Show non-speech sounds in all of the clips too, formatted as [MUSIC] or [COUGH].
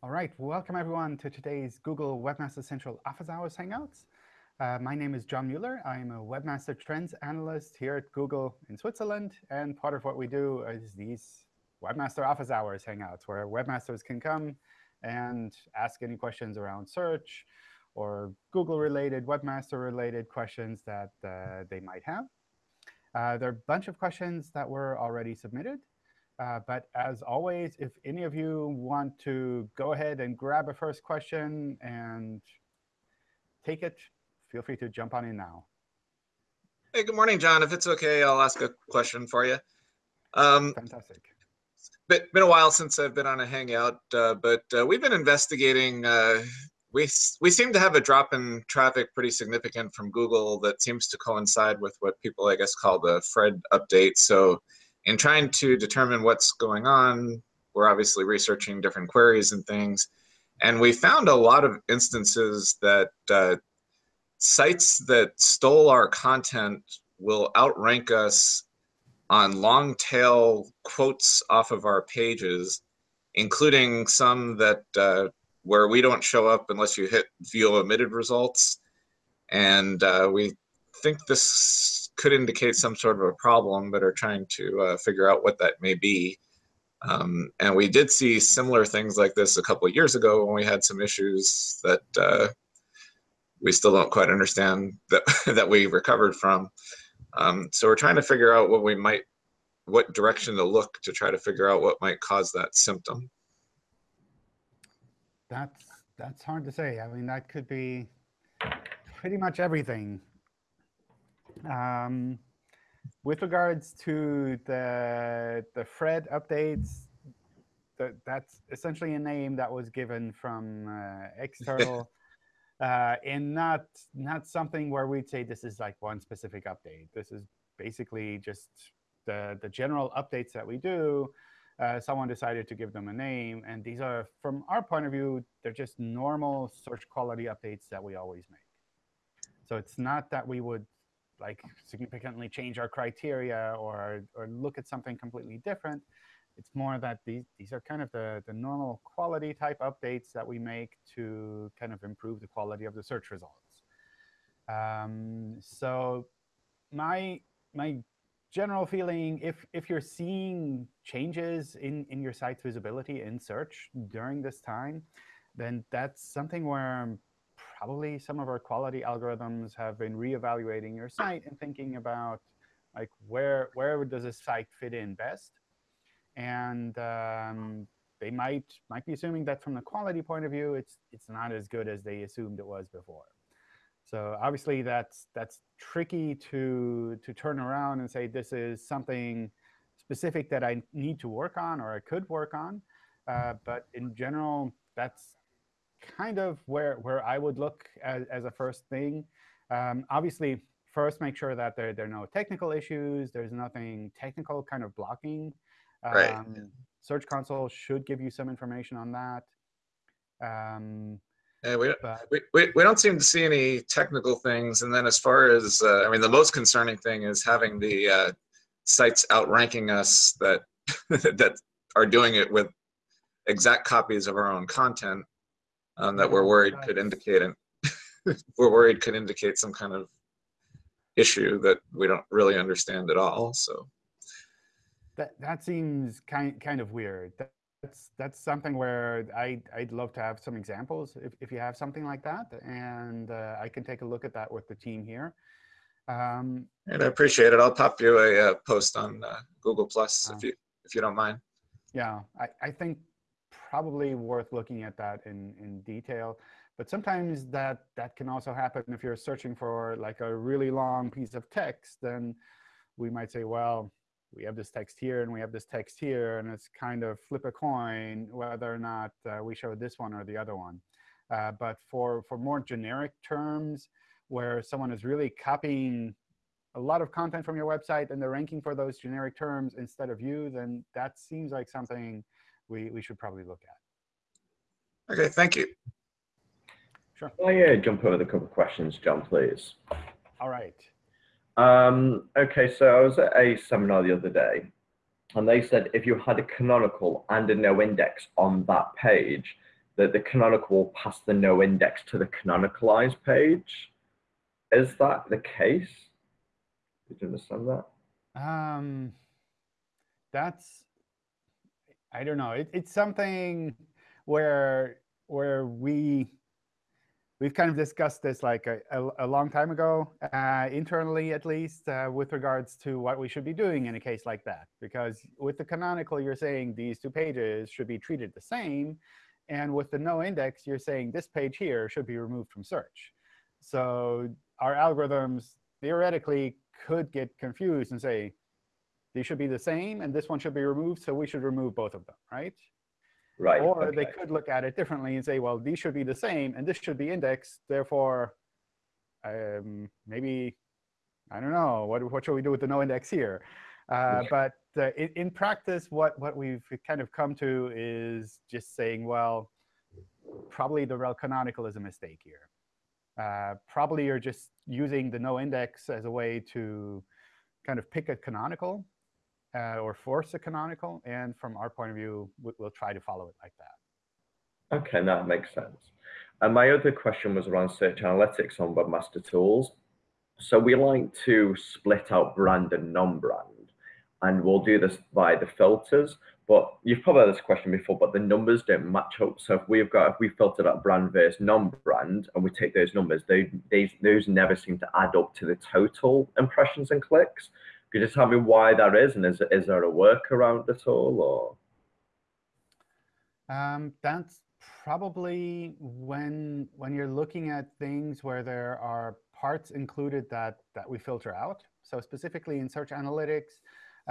All right, welcome everyone to today's Google Webmaster Central Office Hours Hangouts. Uh, my name is John Mueller. I'm a Webmaster Trends Analyst here at Google in Switzerland. And part of what we do is these Webmaster Office Hours Hangouts, where webmasters can come and ask any questions around search or Google-related, webmaster-related questions that uh, they might have. Uh, there are a bunch of questions that were already submitted. Uh, but as always, if any of you want to go ahead and grab a first question and take it, feel free to jump on in now. Hey, good morning, John. If it's OK, I'll ask a question for you. Um, Fantastic. Been, been a while since I've been on a Hangout, uh, but uh, we've been investigating. Uh, we, we seem to have a drop in traffic pretty significant from Google that seems to coincide with what people, I guess, call the FRED update. So in trying to determine what's going on, we're obviously researching different queries and things. And we found a lot of instances that uh, sites that stole our content will outrank us on long tail quotes off of our pages, including some that uh, where we don't show up unless you hit view omitted results. And uh, we think this could indicate some sort of a problem, but are trying to uh, figure out what that may be. Um, and we did see similar things like this a couple of years ago when we had some issues that uh, we still don't quite understand that [LAUGHS] that we recovered from. Um, so we're trying to figure out what we might, what direction to look to try to figure out what might cause that symptom. That's that's hard to say. I mean, that could be pretty much everything. Um, with regards to the the FRED updates, the, that's essentially a name that was given from uh, external, [LAUGHS] uh, and not not something where we'd say this is like one specific update. This is basically just the the general updates that we do. Uh, someone decided to give them a name, and these are, from our point of view, they're just normal search quality updates that we always make. So it's not that we would like significantly change our criteria or, or look at something completely different. It's more that these, these are kind of the, the normal quality type updates that we make to kind of improve the quality of the search results. Um, so my, my general feeling, if, if you're seeing changes in, in your site's visibility in search during this time, then that's something where probably some of our quality algorithms have been reevaluating your site and thinking about like where where does a site fit in best. And um, they might might be assuming that from the quality point of view, it's it's not as good as they assumed it was before. So obviously that's that's tricky to to turn around and say this is something specific that I need to work on or I could work on. Uh, but in general, that's kind of where, where I would look as, as a first thing. Um, obviously, first make sure that there, there are no technical issues. There's nothing technical kind of blocking. Um, right. Search Console should give you some information on that. Um, yeah, we, but, we, we, we don't seem to see any technical things. And then as far as, uh, I mean, the most concerning thing is having the uh, sites outranking us that, [LAUGHS] that are doing it with exact copies of our own content um, that we're worried could indicate an [LAUGHS] we're worried could indicate some kind of issue that we don't really understand at all. So that that seems kind kind of weird. That's that's something where I I'd love to have some examples if if you have something like that, and uh, I can take a look at that with the team here. Um, and I appreciate it. I'll pop you a, a post on uh, Google Plus uh, if you if you don't mind. Yeah, I I think probably worth looking at that in, in detail. But sometimes that, that can also happen if you're searching for like a really long piece of text, then we might say, well, we have this text here and we have this text here, and it's kind of flip a coin whether or not uh, we show this one or the other one. Uh, but for, for more generic terms, where someone is really copying a lot of content from your website and they're ranking for those generic terms instead of you, then that seems like something we, we should probably look at. OK, thank you. Sure. Oh, yeah, jump over the couple of questions, John, please. All right. Um, OK, so I was at a seminar the other day, and they said if you had a canonical and a no index on that page, that the canonical will pass the no index to the canonicalized page. Is that the case? Did you understand that? Um, that's I don't know. It, it's something where where we we've kind of discussed this like a, a, a long time ago, uh, internally at least, uh, with regards to what we should be doing in a case like that. Because with the canonical, you're saying these two pages should be treated the same. And with the no index, you're saying this page here should be removed from search. So our algorithms theoretically could get confused and say, these should be the same, and this one should be removed, so we should remove both of them, right? Right. Or okay. they could look at it differently and say, well, these should be the same, and this should be indexed. Therefore, um, maybe, I don't know, what, what should we do with the no index here? Uh, but uh, in, in, practice, what, what we've kind of come to is just saying, well, probably the rel canonical is a mistake here. Uh, probably you're just using the no index as a way to kind of pick a canonical uh, or force a canonical. And from our point of view, we'll try to follow it like that. OK, that makes sense. And my other question was around search analytics on Webmaster Tools. So we like to split out brand and non-brand. And we'll do this by the filters. But you've probably had this question before, but the numbers don't match up. So if we've got, if we filtered out brand versus non-brand, and we take those numbers, they, they, those never seem to add up to the total impressions and clicks. Could you just tell me why that is, and is, is there a workaround at all, or? Um, that's probably when when you're looking at things where there are parts included that that we filter out. So specifically in search analytics,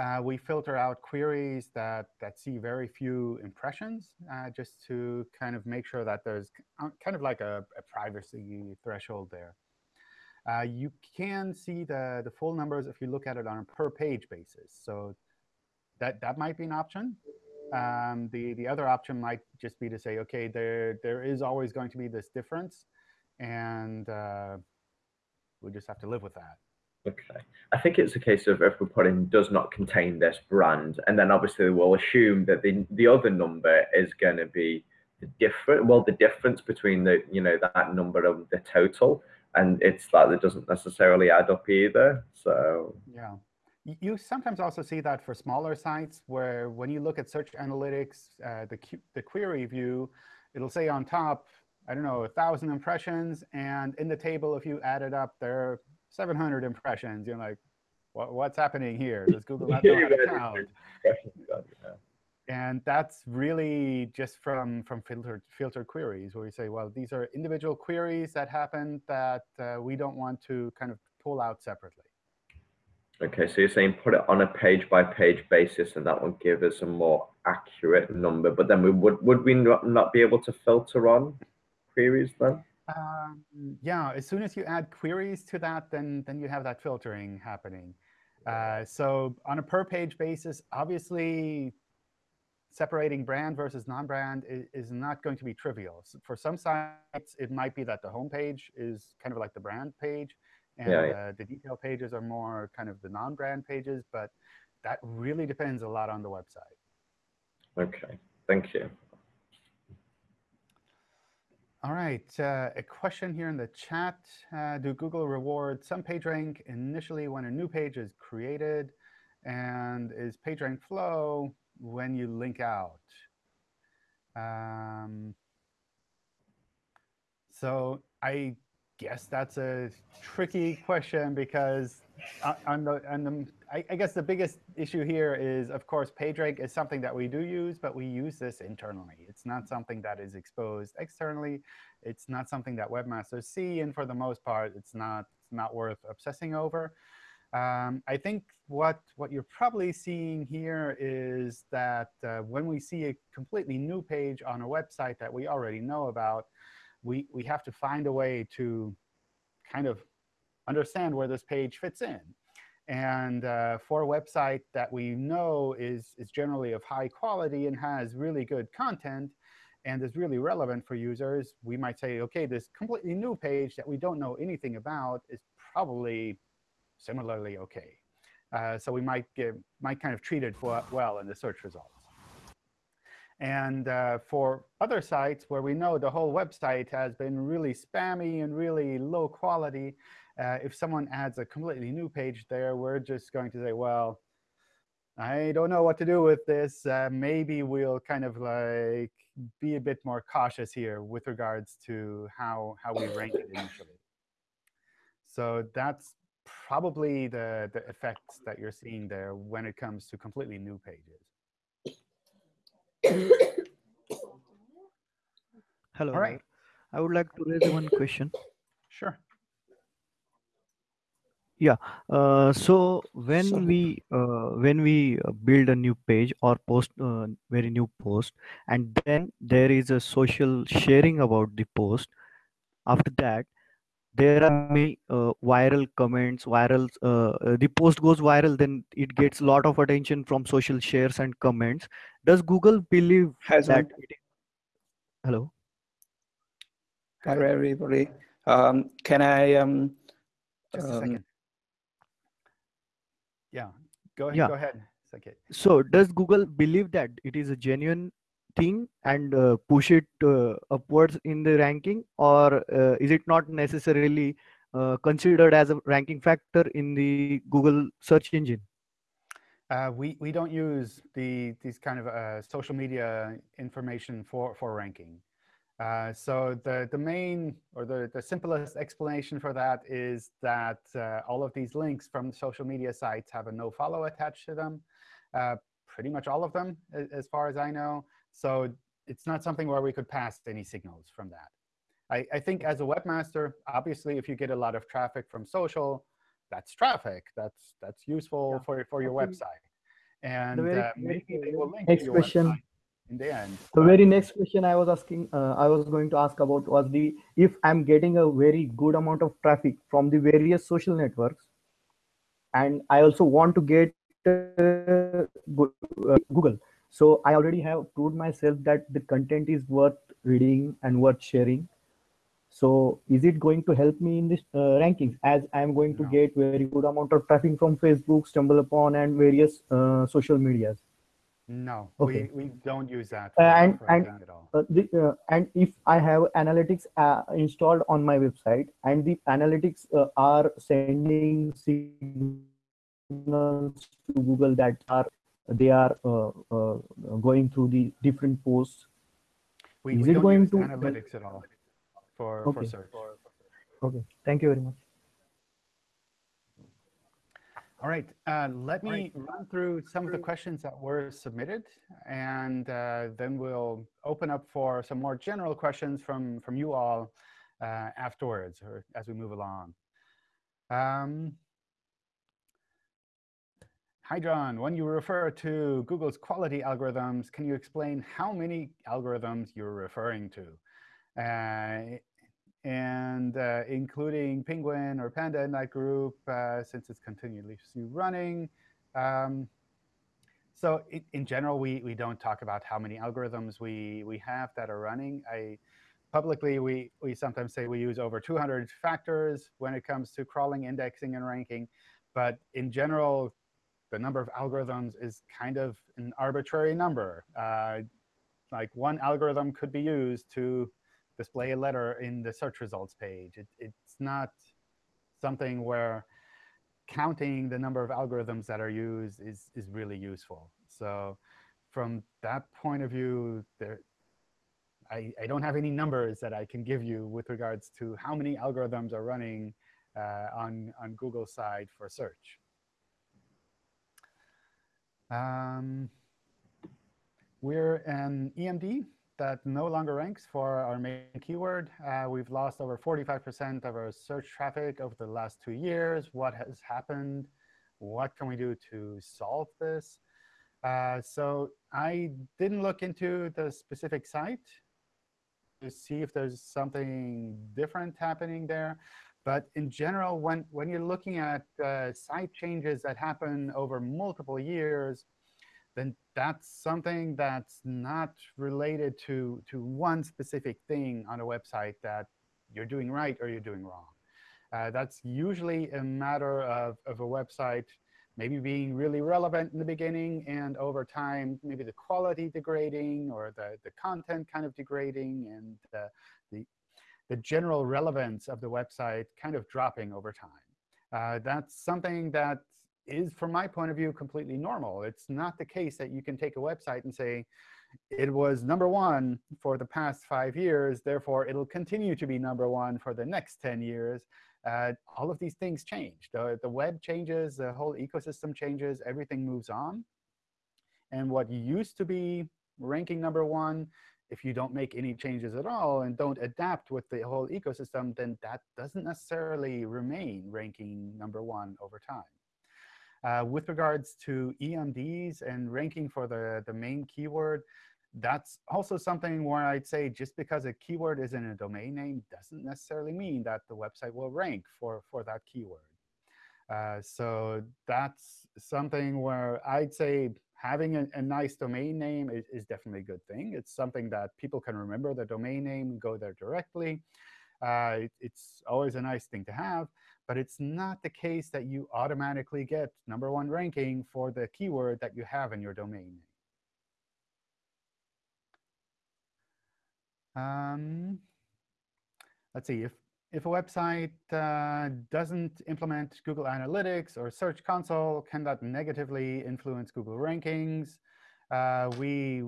uh, we filter out queries that that see very few impressions, uh, just to kind of make sure that there's kind of like a, a privacy threshold there. Uh, you can see the, the full numbers if you look at it on a per page basis. So that, that might be an option. Um, the, the other option might just be to say, OK, there, there is always going to be this difference. And uh, we just have to live with that. OK. I think it's a case of if we put in does not contain this brand, and then obviously we'll assume that the, the other number is going to be the different, well, the difference between the, you know, that number and the total and it's that it doesn't necessarily add up either. So yeah, you sometimes also see that for smaller sites where when you look at search analytics, uh, the the query view, it'll say on top, I don't know, a thousand impressions, and in the table, if you add it up, there are 700 impressions. You're like, what, what's happening here? Does Google [LAUGHS] not know how to count? [LAUGHS] And that's really just from, from filtered, filtered queries, where we say, well, these are individual queries that happen that uh, we don't want to kind of pull out separately. OK, so you're saying put it on a page-by-page -page basis, and that will give us a more accurate number. But then we would, would we not, not be able to filter on queries then? Um, yeah, as soon as you add queries to that, then, then you have that filtering happening. Uh, so on a per page basis, obviously, separating brand versus non-brand is, is, not going to be trivial. So for some sites, it might be that the homepage is kind of like the brand page, and yeah, yeah. Uh, the detail pages are more kind of the non-brand pages. But that really depends a lot on the website. OK, thank you. All right, uh, a question here in the chat. Uh, do Google reward some PageRank initially when a new page is created? And is PageRank flow when you link out. Um, so I guess that's a tricky question because on the, on the I, I, guess the biggest issue here is, of course, PageRank is something that we do use, but we use this internally. It's not something that is exposed externally. It's not something that webmasters see, and for the most part, it's not, it's not worth obsessing over. Um, I think what, what you're probably seeing here is that uh, when we see a completely new page on a website that we already know about, we, we have to find a way to kind of understand where this page fits in. And uh, for a website that we know is, is generally of high quality and has really good content and is really relevant for users, we might say, OK, this completely new page that we don't know anything about is probably similarly OK. Uh, so we might give might kind of treat it well in the search results. And uh, for other sites where we know the whole website has been really spammy and really low quality, uh, if someone adds a completely new page there, we're just going to say, well, I don't know what to do with this. Uh, maybe we'll kind of like be a bit more cautious here with regards to how, how we rank it initially. So that's probably the, the effects that you're seeing there when it comes to completely new pages. Hello. All right. I would like to raise one question. Sure. Yeah. Uh, so when we uh, when we uh, build a new page or post uh, very new post, and then there is a social sharing about the post. After that, there are many uh, viral comments, viral. Uh, uh, the post goes viral, then it gets a lot of attention from social shares and comments. Does Google believe Has that? one. It, hello. Hi, everybody. Um, can I, um, Just a Um, second. Yeah, go ahead. Yeah. Go ahead. Second. So does Google believe that it is a genuine thing and uh, push it uh, upwards in the ranking, or uh, is it not necessarily uh, considered as a ranking factor in the Google search engine? Uh, we we don't use the these kind of uh, social media information for for ranking. So the the main or the the simplest explanation for that is that all of these links from social media sites have a no follow attached to them. Pretty much all of them, as far as I know. So it's not something where we could pass any signals from that. I, I think as a webmaster, obviously, if you get a lot of traffic from social, that's traffic. That's that's useful Yeah. for for your website, and very uh, maybe they will link next to your question. website in the end. The very next question I was asking, uh, I was going to ask about was the if I'm getting a very good amount of traffic from the various social networks, and I also want to get uh, uh, Google. So I already have proved myself that the content is worth reading and worth sharing. So is it going to help me in this uh, rankings as I'm going to No. get very good amount of traffic from Facebook, StumbleUpon and various uh, social medias? No, Okay. we, we don't use that Uh, for, and- for and- at all. uh, the, uh, and if I have analytics uh, installed on my website and the analytics uh, are sending signals to Google that are they are uh, uh, going through the different posts. We, is we it don't going use to- analytics at all for, for Okay. search. Okay, thank you very much. All right, uh, let me run through some of the questions that were submitted, and uh, then we'll open up for some more general questions from, from you all uh, afterwards or as we move along. Um, hi, John. When you refer to Google's quality algorithms, can you explain how many algorithms you're referring to? Uh, and uh, including Penguin or Panda in that group, uh, since it's continuously running. Um, so in, in general, we, we don't talk about how many algorithms we, we have that are running. I, publicly, we, we sometimes say we use over 200 factors when it comes to crawling, indexing, and ranking. But in general, the number of algorithms is kind of an arbitrary number. Uh, like one algorithm could be used to display a letter in the search results page. It, it's not something where counting the number of algorithms that are used is, is really useful. So from that point of view, there, I, I don't have any numbers that I can give you with regards to how many algorithms are running uh, on, on Google's side for search. Um, we're an EMD that no longer ranks for our main keyword. Uh, we've lost over 45% of our search traffic over the last two years. What has happened? What can we do to solve this? Uh, so I didn't look into the specific site to see if there's something different happening there. But in general, when, when you're looking at uh, site changes that happen over multiple years, then that's something that's not related to, to one specific thing on a website that you're doing right or you're doing wrong. Uh, that's usually a matter of, of a website maybe being really relevant in the beginning and over time, maybe the quality degrading or the, the content kind of degrading and uh, the, the general relevance of the website kind of dropping over time. Uh, that's something that is, from my point of view, completely normal. It's not the case that you can take a website and say, it was number one for the past five years, therefore it'll continue to be number one for the next 10 years. Uh, all of these things change. The, the web changes, the whole ecosystem changes, everything moves on. And what used to be ranking number one, if you don't make any changes at all and don't adapt with the whole ecosystem, then that doesn't necessarily remain ranking number one over time. Uh, with regards to EMDs and ranking for the, the main keyword, that's also something where I'd say just because a keyword is in a domain name doesn't necessarily mean that the website will rank for, for that keyword. Uh, so that's something where I'd say having a, a nice domain name is, is, definitely a good thing. It's something that people can remember the domain name, go there directly. Uh, it, it's always a nice thing to have. But it's not the case that you automatically get number one ranking for the keyword that you have in your domain name. Um, let's see, if, if a website uh, doesn't implement Google Analytics or Search Console, can that negatively influence Google rankings? Uh, we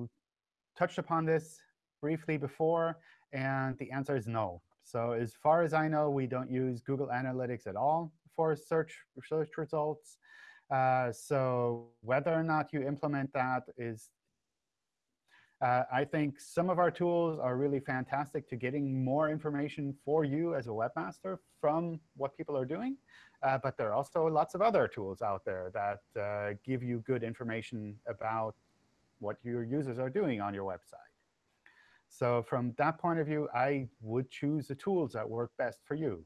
touched upon this briefly before, and the answer is no. So as far as I know, we don't use Google Analytics at all for search, search results. Uh, so whether or not you implement that is, uh, I think some of our tools are really fantastic to getting more information for you as a webmaster from what people are doing. Uh, but there are also lots of other tools out there that uh, give you good information about what your users are doing on your website. So from that point of view, I would choose the tools that work best for you.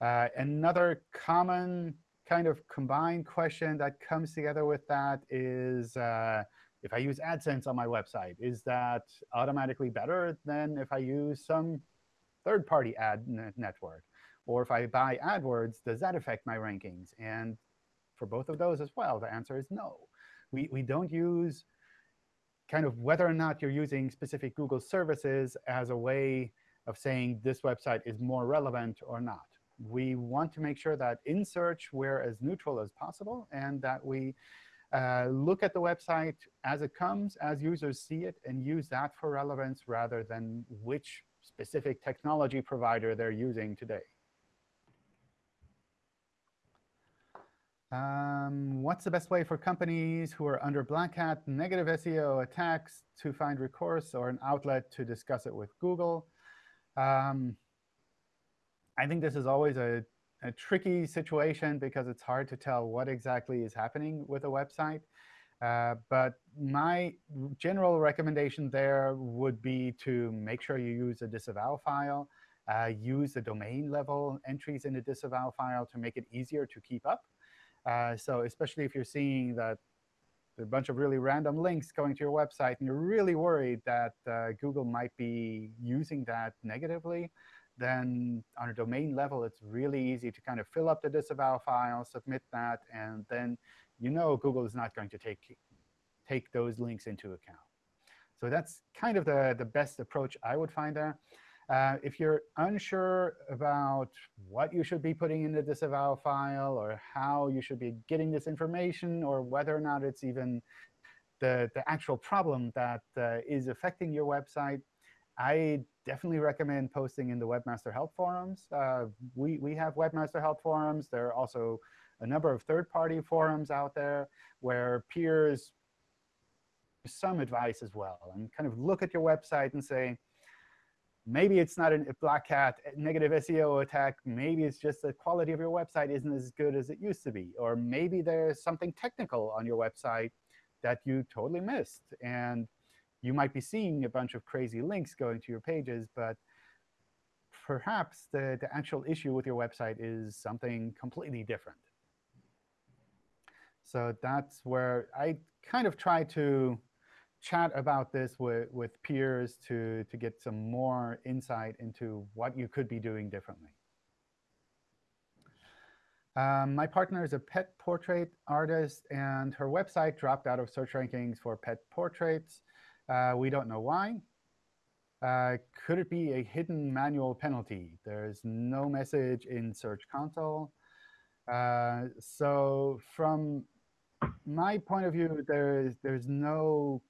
Uh, another common kind of combined question that comes together with that is, uh, if I use AdSense on my website, is that automatically better than if I use some third-party ad network? Or if I buy AdWords, does that affect my rankings? And for both of those as well, the answer is no. We, we don't use kind of whether or not you're using specific Google services as a way of saying this website is more relevant or not. We want to make sure that in search we're as neutral as possible and that we look at the website as it comes, as users see it, and use that for relevance rather than which specific technology provider they're using today. Um, what's the best way for companies who are under Black Hat negative SEO attacks to find recourse or an outlet to discuss it with Google? Um, I think this is always a, a, tricky situation because it's hard to tell what exactly is happening with a website. Uh, but my general recommendation there would be to make sure you use a disavow file, uh, use the domain level entries in the disavow file to make it easier to keep up. Uh, so especially if you're seeing that there are a bunch of really random links going to your website, and you're really worried that uh, Google might be using that negatively, then on a domain level, it's really easy to kind of fill up the disavow file, submit that, and then you know Google is not going to take, take those links into account. So that's kind of the, the best approach I would find there. Uh, if you're unsure about what you should be putting in the disavow file or how you should be getting this information or whether or not it's even the, the actual problem that uh, is affecting your website, I definitely recommend posting in the Webmaster Help forums. Uh, we, we have Webmaster Help forums. There are also a number of third-party forums out there where peers some advice as well and kind of look at your website and say, Maybe it's not a black hat negative SEO attack. Maybe it's just the quality of your website isn't as good as it used to be. Or maybe there's something technical on your website that you totally missed. And you might be seeing a bunch of crazy links going to your pages, but perhaps the, the actual issue with your website is something completely different. So that's where I kind of try to chat about this with, with peers to, to get some more insight into what you could be doing differently. Um, my partner is a pet portrait artist, and her website dropped out of search rankings for pet portraits. Uh, we don't know why. Uh, could it be a hidden manual penalty? There's no message in Search Console. Uh, so from my point of view, there's, there's no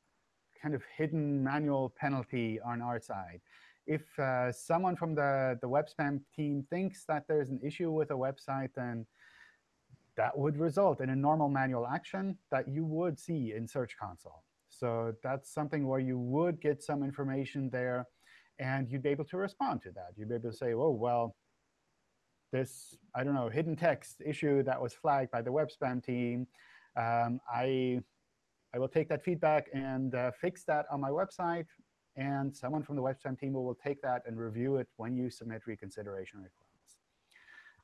kind of hidden manual penalty on our side. If uh, someone from the, the web spam team thinks that there's an issue with a website, then that would result in a normal manual action that you would see in Search Console. So that's something where you would get some information there, and you'd be able to respond to that. You'd be able to say, oh, well, this, I don't know, hidden text issue that was flagged by the web spam team, um, I, I will take that feedback and uh, fix that on my website. And someone from the web spam team will, will take that and review it when you submit reconsideration requests.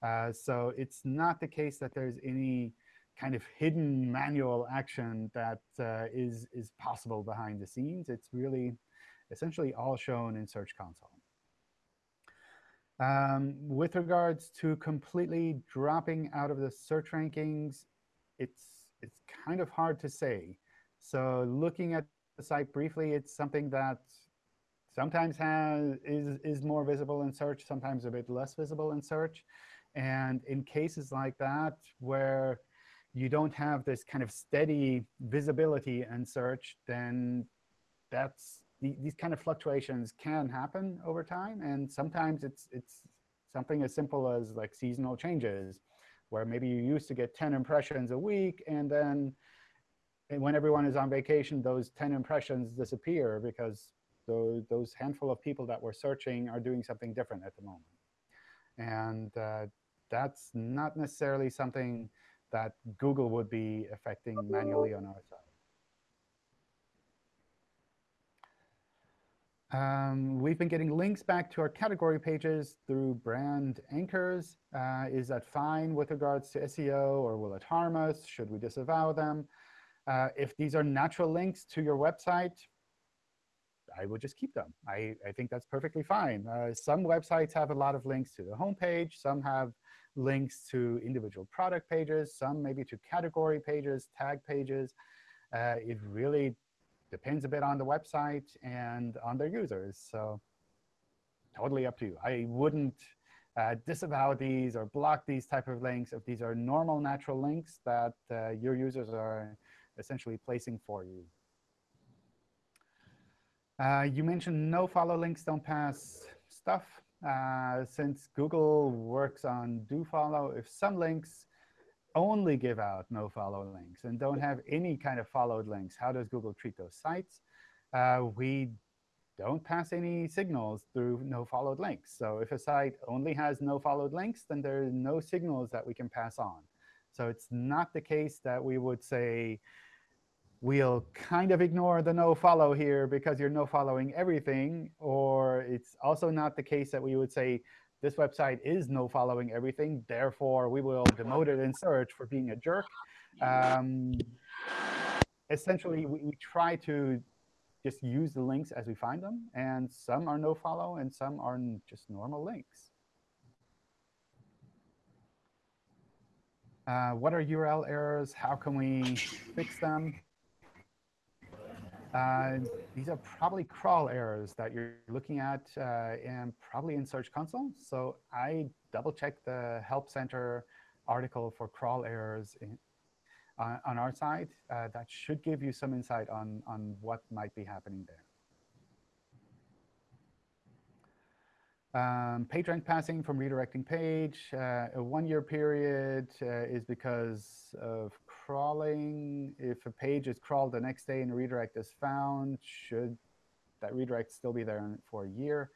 Uh, so it's not the case that there's any kind of hidden manual action that uh, is is possible behind the scenes. It's really essentially all shown in Search Console. Um, with regards to completely dropping out of the search rankings, it's it's kind of hard to say. So looking at the site briefly, it's something that sometimes has is is more visible in search, sometimes a bit less visible in search. And in cases like that, where you don't have this kind of steady visibility in search, then that's these kind of fluctuations can happen over time. And sometimes it's it's something as simple as like seasonal changes, where maybe you used to get 10 impressions a week, and then when everyone is on vacation, those 10 impressions disappear because those, those handful of people that were searching are doing something different at the moment. And uh, that's not necessarily something that Google would be affecting manually on our side. Um, we've been getting links back to our category pages through brand anchors. Uh, is that fine with regards to SEO, or will it harm us? Should we disavow them? Uh, if these are natural links to your website, I would just keep them. I, I think that's perfectly fine. Uh, some websites have a lot of links to the homepage. Some have links to individual product pages, some maybe to category pages, tag pages. Uh, it really depends a bit on the website and on their users. So totally up to you. I wouldn't uh, disavow these or block these type of links if these are normal natural links that uh, your users are essentially placing for you. Uh, you mentioned no follow links don't pass stuff. Uh, since Google works on do follow, if some links only give out no follow links and don't have any kind of followed links, how does Google treat those sites? Uh, we don't pass any signals through no followed links. So if a site only has no followed links, then there are no signals that we can pass on. So it's not the case that we would say, we'll kind of ignore the no follow here because you're no following everything. Or it's also not the case that we would say, this website is no following everything. Therefore, we will demote it in search for being a jerk. Um, essentially, we, we try to just use the links as we find them. And some are no follow, and some are just normal links. Uh, what are URL errors? How can we fix them? Uh, these are probably crawl errors that you're looking at uh, and probably in Search Console. So I double checked the Help Center article for crawl errors in, uh, on our side. Uh, that should give you some insight on, on what might be happening there. Um, PageRank passing from redirecting page. Uh, a one-year period uh, is because of crawling. If a page is crawled the next day and a redirect is found, should that redirect still be there for a year?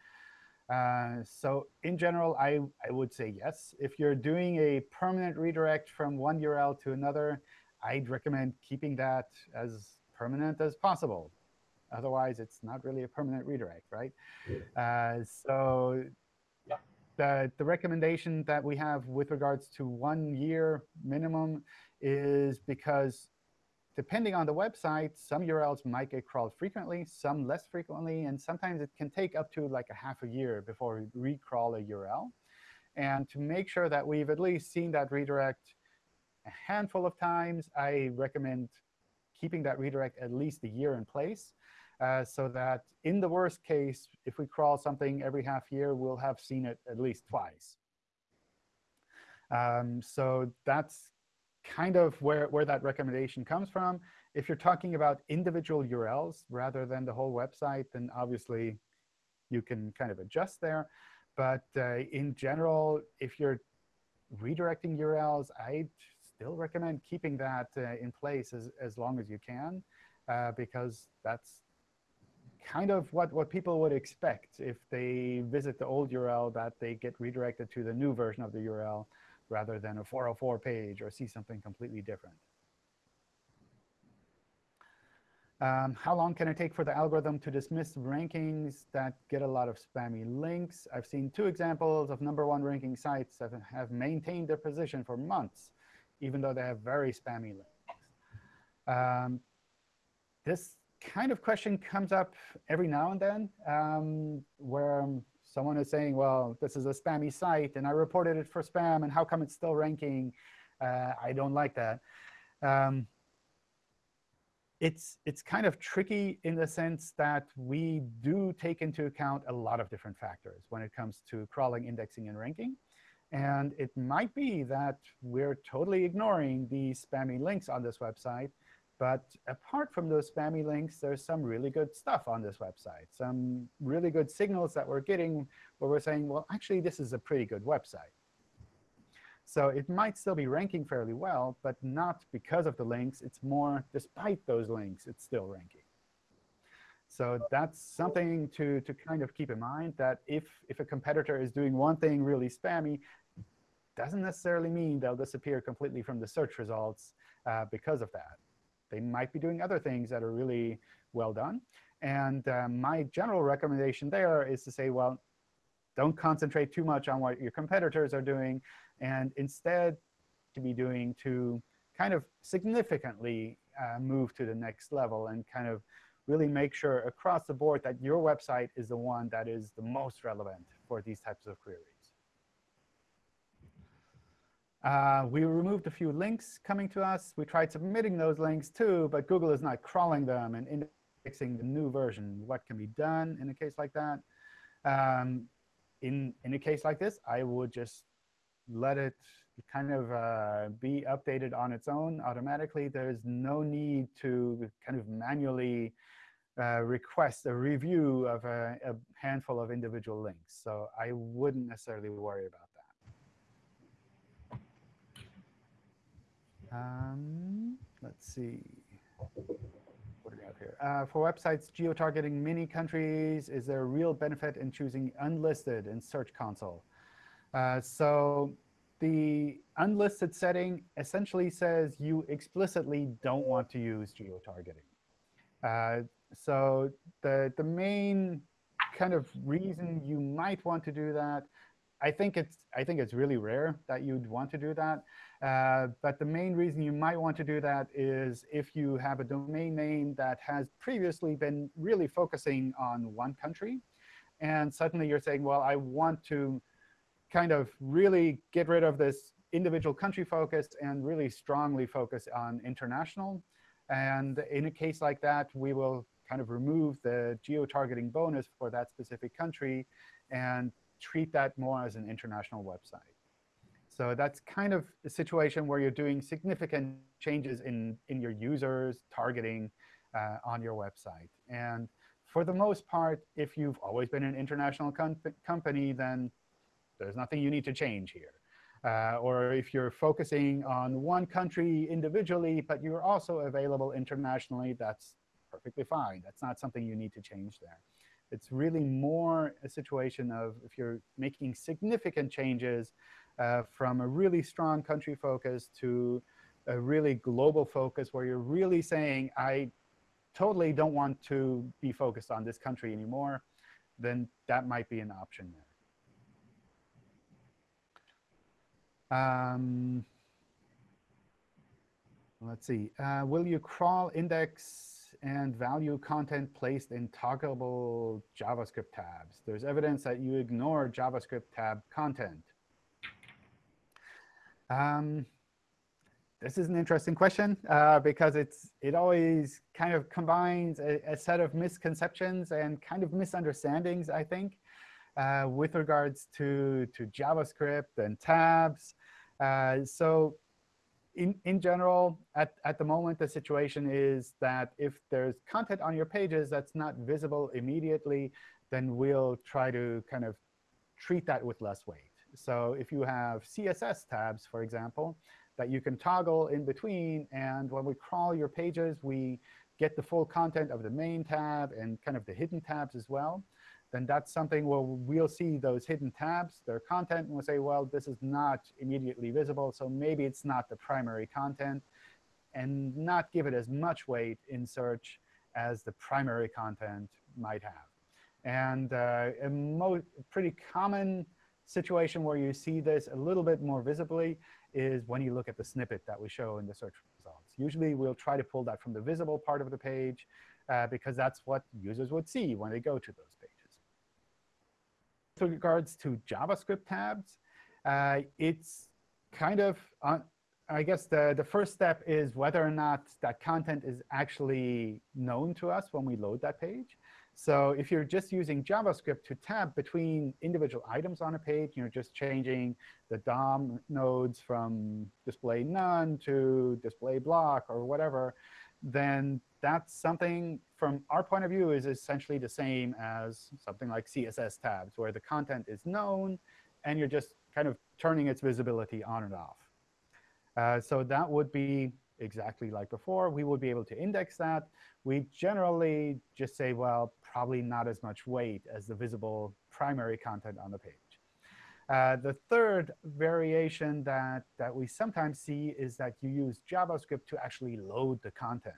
Uh, so in general, I, I would say yes. If you're doing a permanent redirect from one URL to another, I'd recommend keeping that as permanent as possible. Otherwise, it's not really a permanent redirect, right? Uh, so the, the recommendation that we have with regards to one year minimum is because depending on the website, some URLs might get crawled frequently, some less frequently, and sometimes it can take up to like a half a year before we recrawl a URL. And to make sure that we've at least seen that redirect a handful of times, I recommend keeping that redirect at least a year in place uh, so that in the worst case, if we crawl something every half year, we'll have seen it at least twice. Um, so that's kind of where, where that recommendation comes from. If you're talking about individual URLs rather than the whole website, then obviously you can kind of adjust there. But uh, in general, if you're redirecting URLs, I'd still recommend keeping that uh, in place as, as long as you can, uh, because that's kind of what, what people would expect if they visit the old URL, that they get redirected to the new version of the URL rather than a 404 page or see something completely different. Um, how long can it take for the algorithm to dismiss rankings that get a lot of spammy links? I've seen two examples of number one ranking sites that have maintained their position for months, even though they have very spammy links. Um, this kind of question comes up every now and then, um, where someone is saying, well, this is a spammy site, and I reported it for spam, and how come it's still ranking? Uh, I don't like that. Um, it's, it's kind of tricky in the sense that we do take into account a lot of different factors when it comes to crawling, indexing, and ranking. And it might be that we're totally ignoring the spammy links on this website. But apart from those spammy links, there's some really good stuff on this website, some really good signals that we're getting where we're saying, well, actually, this is a pretty good website. So it might still be ranking fairly well, but not because of the links. It's more despite those links, it's still ranking. So that's something to, to kind of keep in mind, that if, if a competitor is doing one thing really spammy, doesn't necessarily mean they'll disappear completely from the search results uh, because of that. They might be doing other things that are really well done. And uh, my general recommendation there is to say, well, don't concentrate too much on what your competitors are doing, and instead to be doing to kind of significantly uh, move to the next level and kind of really make sure across the board that your website is the one that is the most relevant for these types of queries. Uh, we removed a few links coming to us. We tried submitting those links too, but Google is not crawling them and indexing the new version. What can be done in a case like that? Um, in, in a case like this, I would just let it kind of uh, be updated on its own automatically. There's no need to kind of manually uh, request a review of a, a, handful of individual links. So I wouldn't necessarily worry about that. Um, let's see. What do we have here? Uh, for websites geo-targeting many countries, is there a real benefit in choosing unlisted in Search Console? Uh, so the unlisted setting essentially says you explicitly don't want to use geo-targeting. Uh, so the, the main kind of reason you might want to do that, I think it's, I think it's really rare that you'd want to do that. Uh, but the main reason you might want to do that is if you have a domain name that has previously been really focusing on one country, and suddenly you're saying, well, I want to kind of really get rid of this individual country focus and really strongly focus on international. And in a case like that, we will kind of remove the geo-targeting bonus for that specific country and treat that more as an international website. So that's kind of a situation where you're doing significant changes in, in your users targeting uh, on your website. And for the most part, if you've always been an international com company, then there's nothing you need to change here. Uh, or if you're focusing on one country individually, but you're also available internationally, that's perfectly fine. That's not something you need to change there. It's really more a situation of if you're making significant changes from a really strong country focus to a really global focus where you're really saying, I totally don't want to be focused on this country anymore, then that might be an option there. Um, let's see. Uh, will you crawl index and value content placed in toggleable JavaScript tabs? There's evidence that you ignore JavaScript tab content. Um, this is an interesting question uh, because it's it always kind of combines a, a, set of misconceptions and kind of misunderstandings, I think, uh, with regards to, to JavaScript and tabs. Uh, so in, in general, at, at the moment, the situation is that if there's content on your pages that's not visible immediately, then we'll try to kind of treat that with less weight. So if you have CSS tabs, for example, that you can toggle in between. And when we crawl your pages, we get the full content of the main tab and kind of the hidden tabs as well. Then that's something where we'll see those hidden tabs, their content, and we'll say, well, this is not immediately visible, so maybe it's not the primary content, and not give it as much weight in search as the primary content might have. And uh, a pretty common situation where you see this a little bit more visibly is when you look at the snippet that we show in the search results. Usually, we'll try to pull that from the visible part of the page uh, because that's what users would see when they go to those pages. With regards to JavaScript tabs, uh, it's kind of, uh, I guess the, the first step is whether or not that content is actually known to us when we load that page. So if you're just using JavaScript to tab between individual items on a page, you're just changing the DOM nodes from display none to display block or whatever, then that's something from our point of view is essentially the same as something like CSS tabs, where the content is known, and you're just kind of turning its visibility on and off. Uh, so that would be exactly like before. We would be able to index that. We generally just say, well, probably not as much weight as the visible primary content on the page. Uh, the third variation that, that we sometimes see is that you use JavaScript to actually load the content.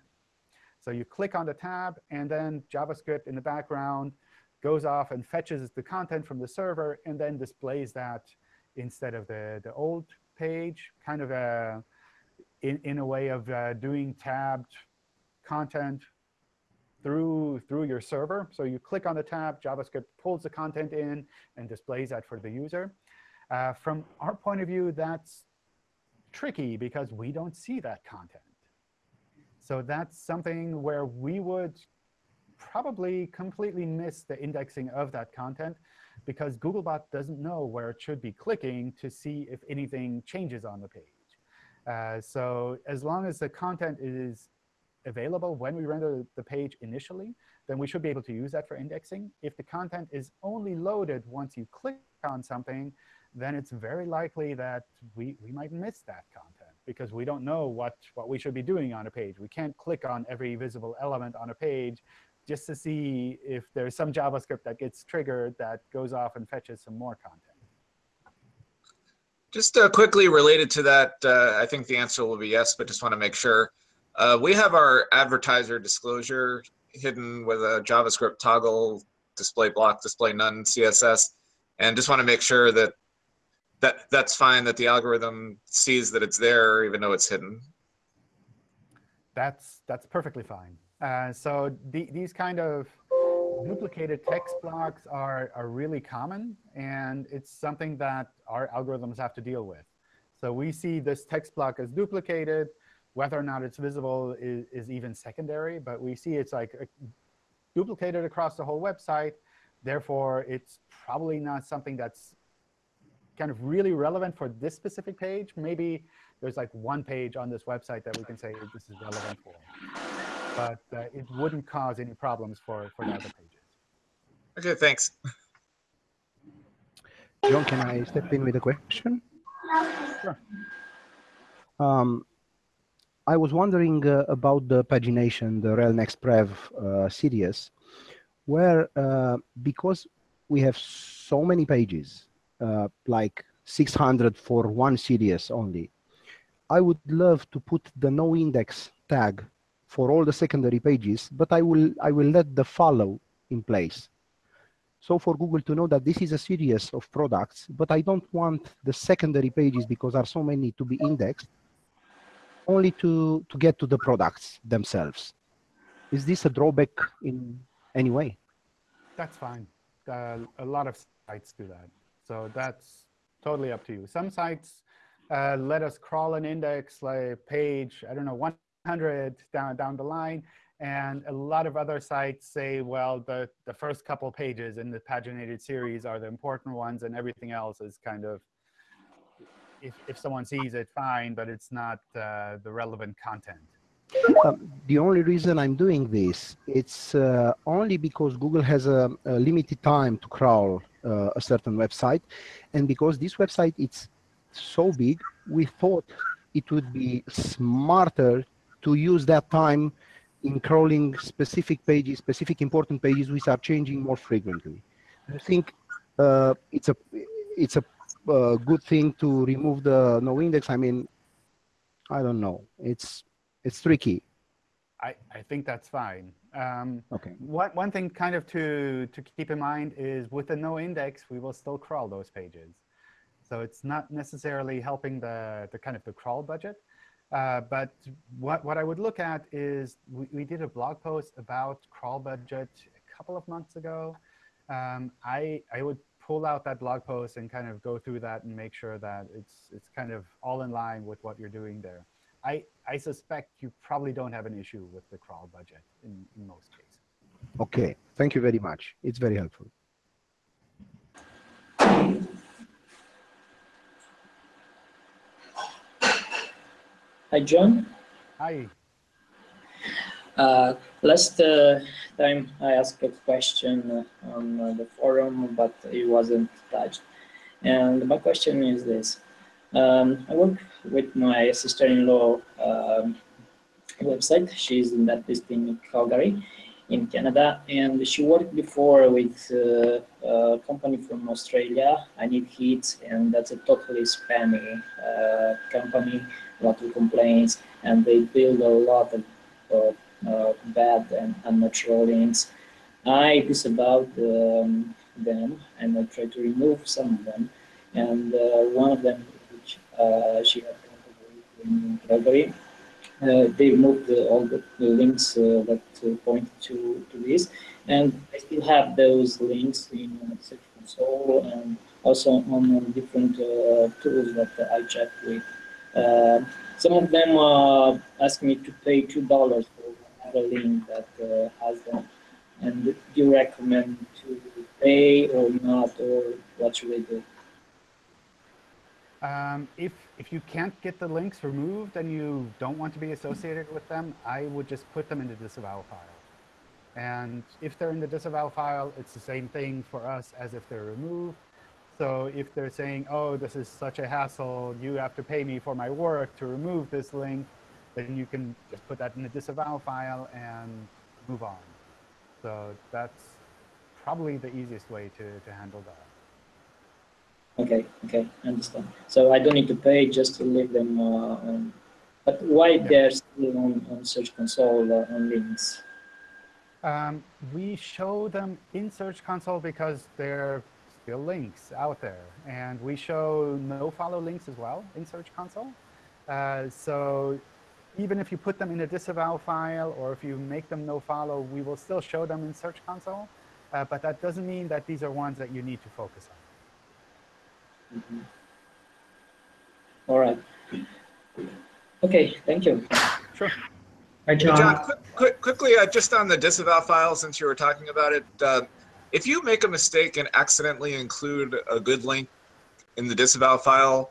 So you click on the tab, and then JavaScript in the background goes off and fetches the content from the server and then displays that instead of the, the old page, kind of a, in, in a way of uh, doing tabbed content through, through your server. So you click on the tab, JavaScript pulls the content in and displays that for the user. Uh, from our point of view, that's tricky because we don't see that content. So that's something where we would probably completely miss the indexing of that content because Googlebot doesn't know where it should be clicking to see if anything changes on the page. Uh, so as long as the content is available when we render the page initially, then we should be able to use that for indexing. If the content is only loaded once you click on something, then it's very likely that we, we might miss that content because we don't know what, what we should be doing on a page. We can't click on every visible element on a page just to see if there's some JavaScript that gets triggered that goes off and fetches some more content. Just uh, quickly related to that, uh, I think the answer will be yes, but just want to make sure. Uh, we have our advertiser disclosure hidden with a JavaScript toggle, display block, display none, CSS, and just want to make sure that that that's fine that the algorithm sees that it's there even though it's hidden. That's that's perfectly fine. Uh, so the, these kind of duplicated text blocks are, are really common, and it's something that our algorithms have to deal with. So we see this text block as duplicated. Whether or not it's visible is, is even secondary, but we see it's like duplicated across the whole website. Therefore, it's probably not something that's kind of really relevant for this specific page. Maybe there's like one page on this website that we can say this is relevant for. But uh, it wouldn't cause any problems for, for the other pages. OK, thanks. John, can I step in with a question? Sure. Um, I was wondering uh, about the pagination, the rel next prev uh, series, where uh, because we have so many pages, uh, like 600 for one series only, I would love to put the no index tag for all the secondary pages, but I will I will let the follow in place. So for Google to know that this is a series of products, but I don't want the secondary pages because there are so many to be indexed only to, to get to the products themselves. Is this a drawback in any way? That's fine. Uh, a lot of sites do that. So that's totally up to you. Some sites uh, let us crawl an index like page, I don't know, 100 down, down the line. And a lot of other sites say, well, the, the first couple pages in the paginated series are the important ones, and everything else is kind of, if, if someone sees it, fine, but it's not uh, the relevant content. Um, the only reason I'm doing this, it's uh, only because Google has a, a limited time to crawl uh, a certain website. And because this website is so big, we thought it would be smarter to use that time in crawling specific pages, specific important pages which are changing more frequently. I think uh, it's a it's a uh, good thing to remove the no index. I mean, I don't know. It's it's tricky. I, I think that's fine. Um, Okay. one, one thing kind of to, to keep in mind is with the no index, we will still crawl those pages. So it's not necessarily helping the, the kind of the crawl budget. Uh, but what, what I would look at is we, we did a blog post about crawl budget a couple of months ago. Um, I, I would pull out that blog post and kind of go through that and make sure that it's, it's kind of all in line with what you're doing there. I, I suspect you probably don't have an issue with the crawl budget in, in most cases. Okay. Thank you very much. It's very helpful. Hi, John. Hi. Uh, last uh, time I asked a question on the forum, but it wasn't touched. And my question is this. Um, I work with my sister-in-law um, website. She's in that in Calgary in Canada, and she worked before with uh, a company from Australia, I Need Heat, and that's a totally spammy uh, company, a lot of complaints, and they build a lot of uh, uh, bad and unnatural links. I disavowed um, them, and I tried to remove some of them, and uh, one of them, which uh, she had in Calgary, uh, they removed all the, links uh, that uh, point to, to this. And I still have those links in uh, Search Console and also on uh, different uh, tools that I chat with. Uh, some of them uh, ask me to pay $2 for a link that uh, has them. And do you recommend to pay or not, or what should I do? Um, if, if you can't get the links removed and you don't want to be associated with them, I would just put them in the disavow file. And if they're in the disavow file, it's the same thing for us as if they're removed. So if they're saying, oh, this is such a hassle, you have to pay me for my work to remove this link, then you can just put that in the disavow file and move on. So that's probably the easiest way to, to handle that. Okay, okay, understand. So I don't need to pay just to leave them uh, on. But why they're still on, on Search Console uh, on links? Um, we show them in Search Console because they're still links out there. And we show no follow links as well in Search Console. Uh, so even if you put them in a disavow file or if you make them no follow, we will still show them in Search Console. Uh, but that doesn't mean that these are ones that you need to focus on. Mhm. All right. Okay, thank you. Sure. Hi, Hey, John. John, quick, quick, quickly, uh, just on the disavow file, since you were talking about it, uh, if you make a mistake and accidentally include a good link in the disavow file,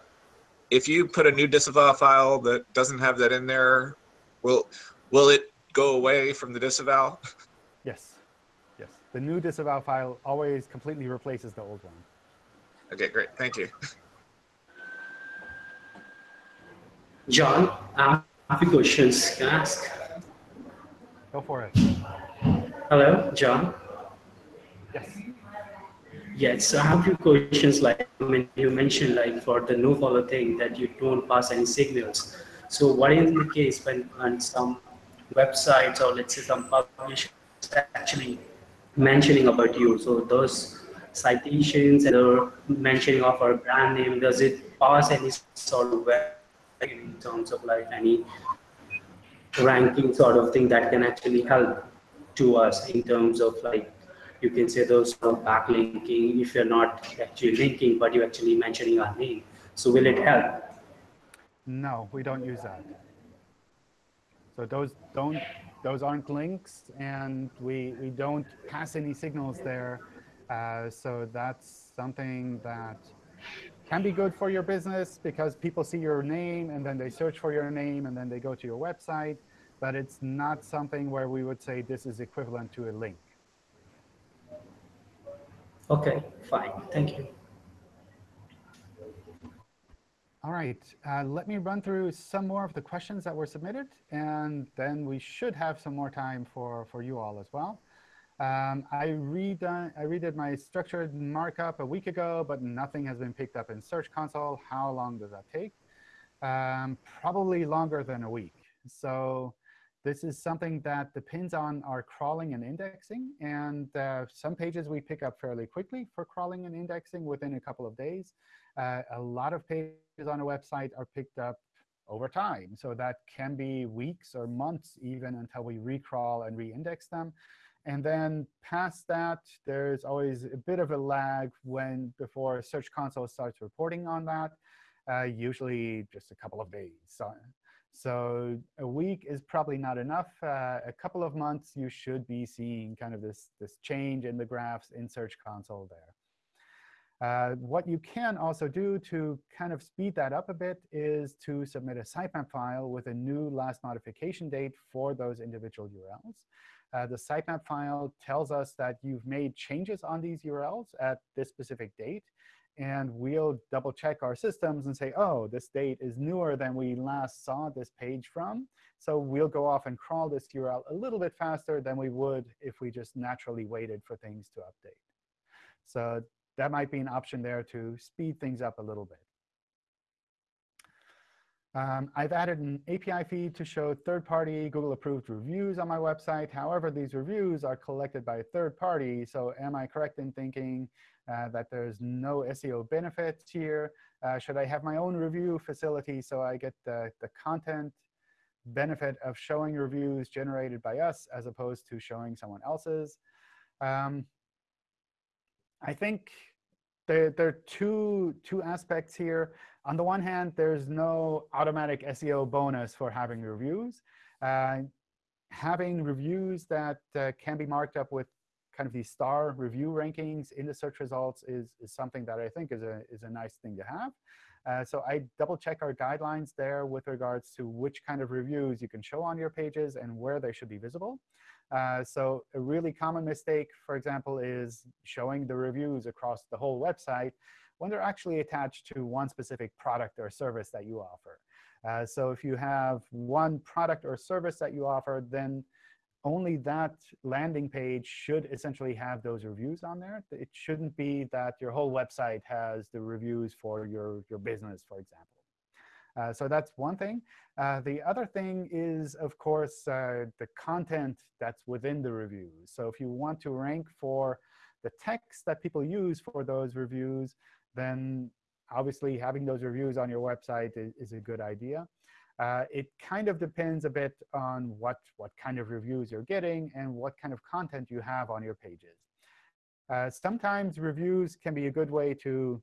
if you put a new disavow file that doesn't have that in there, will will it go away from the disavow? [LAUGHS] Yes. Yes. The new disavow file always completely replaces the old one. Okay, great, thank you. John, I have a few questions. Can I ask? Go for it. Hello, John. Yes. Yes, So I have a few questions. Like I mean, you mentioned, like for the no follow thing, that you don't pass any signals. So, what is the case when, when some websites or let's say some publishers actually mentioning about you? So, those citations and the mentioning of our brand name, does it pass any sort of in terms of like any ranking sort of thing that can actually help to us in terms of like you can say those of backlinking if you're not actually linking but you're actually mentioning our name so will it help No, we don't use that. So those don't those aren't links, and we we don't pass any signals there. Uh, so that's something that can be good for your business because people see your name and then they search for your name and then they go to your website. But it's not something where we would say this is equivalent to a link. Okay, fine. Thank you. All right, uh, let me run through some more of the questions that were submitted, and then we should have some more time for, for you all as well. Um, I, read, uh, I redid my structured markup a week ago, but nothing has been picked up in Search Console. How long does that take? Um, probably longer than a week. So this is something that depends on our crawling and indexing. And uh, some pages we pick up fairly quickly for crawling and indexing within a couple of days. Uh, a lot of pages on a website are picked up over time. So that can be weeks or months even until we recrawl and re-index them. And then past that, there's always a bit of a lag when before Search Console starts reporting on that, uh, usually just a couple of days. So a week is probably not enough. Uh, a couple of months, you should be seeing kind of this, this change in the graphs in Search Console there. Uh, what you can also do to kind of speed that up a bit is to submit a sitemap file with a new last modification date for those individual URLs. Uh, the sitemap file tells us that you've made changes on these URLs at this specific date. And we'll double check our systems and say, oh, this date is newer than we last saw this page from. So we'll go off and crawl this URL a little bit faster than we would if we just naturally waited for things to update. So that might be an option there to speed things up a little bit. Um, I've added an API feed to show third-party Google-approved reviews on my website. However, these reviews are collected by a third party. So am I correct in thinking uh, that there's no SEO benefits here? Uh, should I have my own review facility so I get the, the content benefit of showing reviews generated by us as opposed to showing someone else's? Um, I think there, there are two, two aspects here. On the one hand, there's no automatic SEO bonus for having reviews. Uh, having reviews that uh, can be marked up with kind of these star review rankings in the search results is, is something that I think is a, is a nice thing to have. Uh, so I double check our guidelines there with regards to which kind of reviews you can show on your pages and where they should be visible. Uh, so a really common mistake, for example, is showing the reviews across the whole website when they're actually attached to one specific product or service that you offer. Uh, so if you have one product or service that you offer, then only that landing page should essentially have those reviews on there. It shouldn't be that your whole website has the reviews for your, your business, for example. Uh, so that's one thing. Uh, the other thing is, of course, uh, the content that's within the reviews. So if you want to rank for the text that people use for those reviews, then obviously having those reviews on your website is, is a good idea. Uh, it kind of depends a bit on what, what kind of reviews you're getting and what kind of content you have on your pages. Uh, sometimes reviews can be a good way to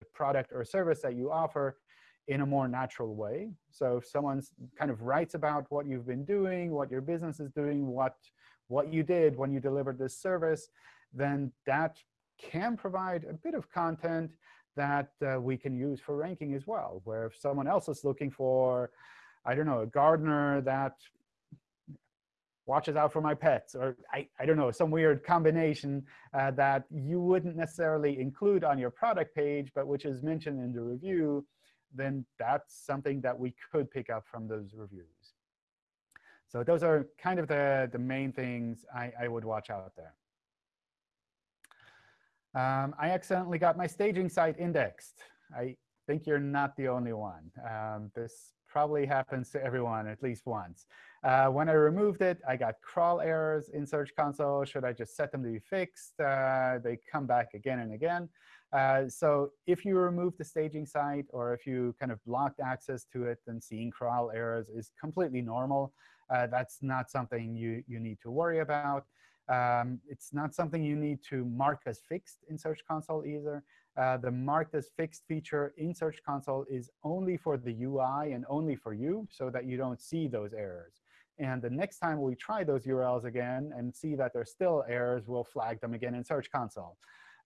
the product or service that you offer in a more natural way. So if someone kind of writes about what you've been doing, what your business is doing, what, what you did when you delivered this service, then that can provide a bit of content that uh, we can use for ranking as well, where if someone else is looking for, I don't know, a gardener that watches out for my pets, or I, I don't know, some weird combination uh, that you wouldn't necessarily include on your product page, but which is mentioned in the review, then that's something that we could pick up from those reviews. So those are kind of the, the main things I, I would watch out there. Um, I accidentally got my staging site indexed. I think you're not the only one. Um, this probably happens to everyone at least once. Uh, when I removed it, I got crawl errors in Search Console. Should I just set them to be fixed? Uh, they come back again and again. Uh, so if you remove the staging site or if you kind of blocked access to it, then seeing crawl errors is completely normal. Uh, that's not something you, you need to worry about. Um, it's not something you need to mark as fixed in Search Console either. Uh, the marked as fixed feature in Search Console is only for the UI and only for you so that you don't see those errors. And the next time we try those URLs again and see that there's still errors, we'll flag them again in Search Console.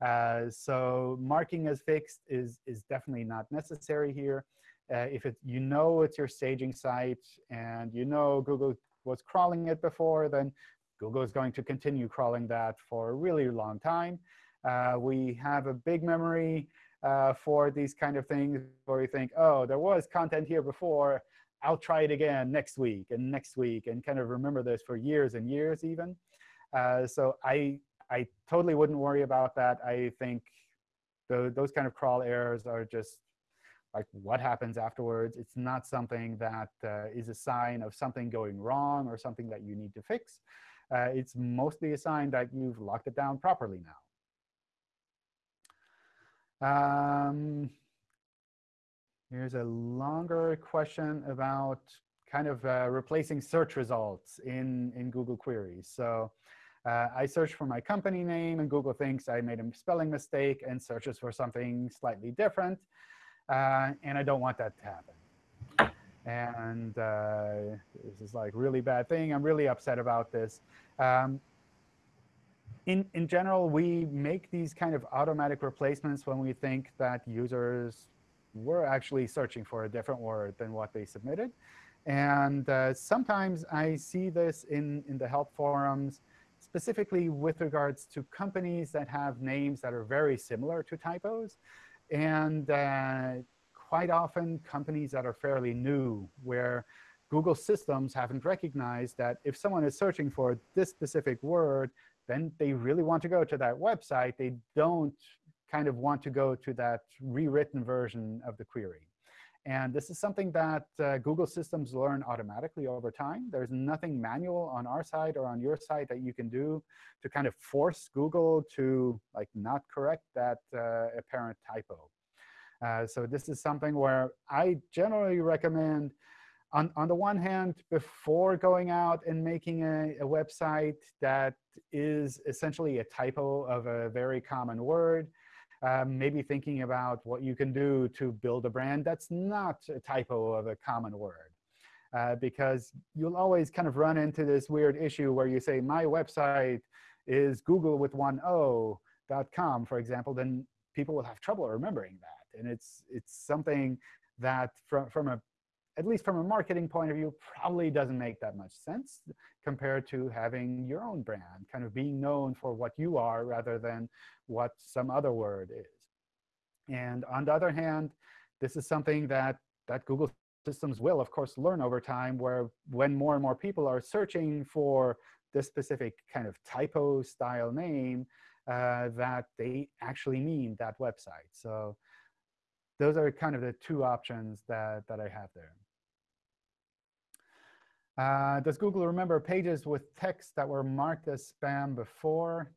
Uh, so marking as fixed is, is definitely not necessary here. Uh, if it, you know it's your staging site and you know Google was crawling it before, then Google is going to continue crawling that for a really long time. Uh, we have a big memory uh, for these kind of things where we think, oh, there was content here before. I'll try it again next week and next week and kind of remember this for years and years even. Uh, so I, I totally wouldn't worry about that. I think the, those kind of crawl errors are just like what happens afterwards. It's not something that uh, is a sign of something going wrong or something that you need to fix. Uh, it's mostly a sign that you've locked it down properly now. Um, here's a longer question about kind of uh, replacing search results in, in Google queries. So uh, I search for my company name, and Google thinks I made a spelling mistake and searches for something slightly different. Uh, and I don't want that to happen. And uh, this is like really bad thing. I'm really upset about this. Um, in, in general, we make these kind of automatic replacements when we think that users were actually searching for a different word than what they submitted. And uh, sometimes I see this in, in the help forums, specifically with regards to companies that have names that are very similar to typos. And uh, quite often, companies that are fairly new, where Google systems haven't recognized that if someone is searching for this specific word, then they really want to go to that website. They don't kind of want to go to that rewritten version of the query. And this is something that uh, Google systems learn automatically over time. There's nothing manual on our side or on your side that you can do to kind of force Google to like not correct that uh, apparent typo. Uh, so this is something where I generally recommend on, on the one hand, before going out and making a, a, website that is essentially a typo of a very common word, um, maybe thinking about what you can do to build a brand that's not a typo of a common word. Uh, because you'll always kind of run into this weird issue where you say, my website is Google with one O dot com, for example, then people will have trouble remembering that. And it's, it's something that from, from a at least from a marketing point of view, probably doesn't make that much sense compared to having your own brand, kind of being known for what you are rather than what some other word is. And on the other hand, this is something that, that Google systems will, of course, learn over time, where when more and more people are searching for this specific kind of typo style name, uh, that they actually mean that website. So those are kind of the two options that, that I have there. Uh, does Google remember pages with text that were marked as spam before?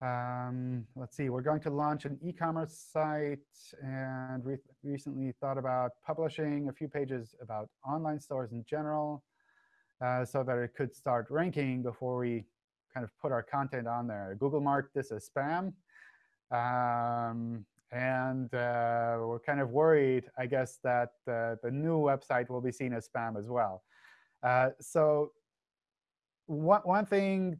Um, let's see, we're going to launch an e-commerce site and re recently thought about publishing a few pages about online stores in general uh, so that it could start ranking before we kind of put our content on there. Google marked this as spam. Um, and uh, we're kind of worried, I guess, that uh, the new website will be seen as spam as well. Uh, so one, one thing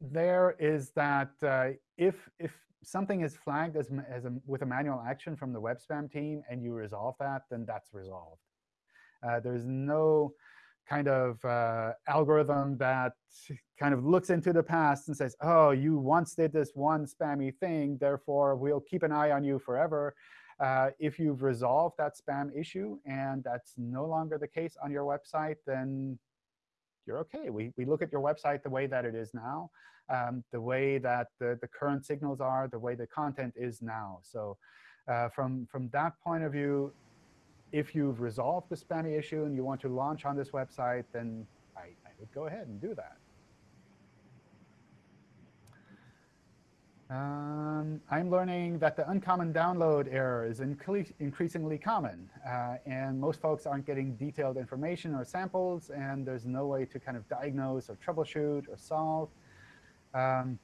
there is that uh, if, if something is flagged as, as a, with a manual action from the web spam team and you resolve that, then that's resolved. Uh, there's no kind of uh, algorithm that kind of looks into the past and says, oh, you once did this one spammy thing, therefore we'll keep an eye on you forever. Uh, if you've resolved that spam issue and that's no longer the case on your website, then you're OK. We, we look at your website the way that it is now, um, the way that the, the current signals are, the way the content is now. So uh, from, from that point of view, if you've resolved the spammy issue and you want to launch on this website, then I, I would go ahead and do that. Um, I'm learning that the uncommon download error is increasingly common. Uh, and most folks aren't getting detailed information or samples. And there's no way to kind of diagnose or troubleshoot or solve. Um,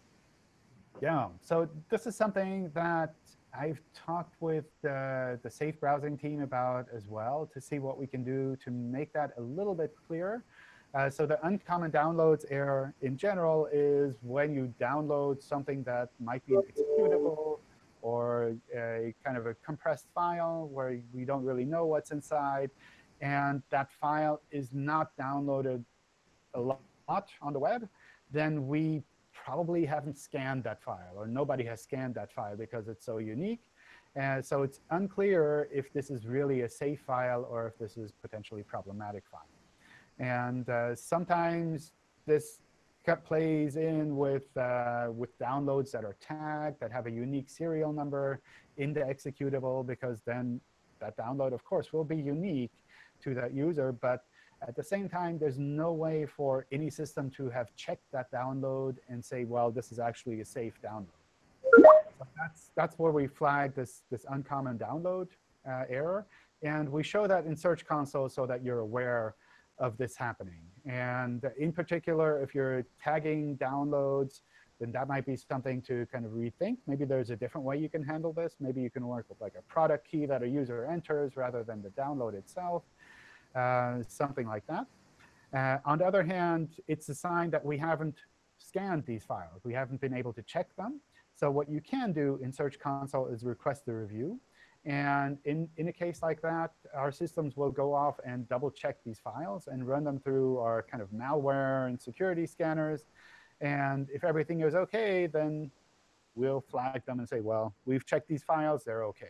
yeah, so this is something that I've talked with the, the safe browsing team about as well to see what we can do to make that a little bit clearer. Uh, so the uncommon downloads error in general is when you download something that might be executable or a kind of a compressed file where we don't really know what's inside. And that file is not downloaded a lot on the web, then we probably haven't scanned that file, or nobody has scanned that file because it's so unique. And so it's unclear if this is really a safe file or if this is potentially problematic file. And uh, sometimes this plays in with, uh, with downloads that are tagged, that have a unique serial number in the executable, because then that download, of course, will be unique to that user. But at the same time, there's no way for any system to have checked that download and say, well, this is actually a safe download. So that's, that's where we flag this, this uncommon download uh, error. And we show that in Search Console so that you're aware of this happening. And in particular, if you're tagging downloads, then that might be something to kind of rethink. Maybe there's a different way you can handle this. Maybe you can work with like a product key that a user enters rather than the download itself. Uh, something like that. Uh, on the other hand, it's a sign that we haven't scanned these files. We haven't been able to check them. So what you can do in Search Console is request a review. And in, in a case like that, our systems will go off and double check these files and run them through our kind of malware and security scanners. And if everything is OK, then we'll flag them and say, well, we've checked these files. They're OK.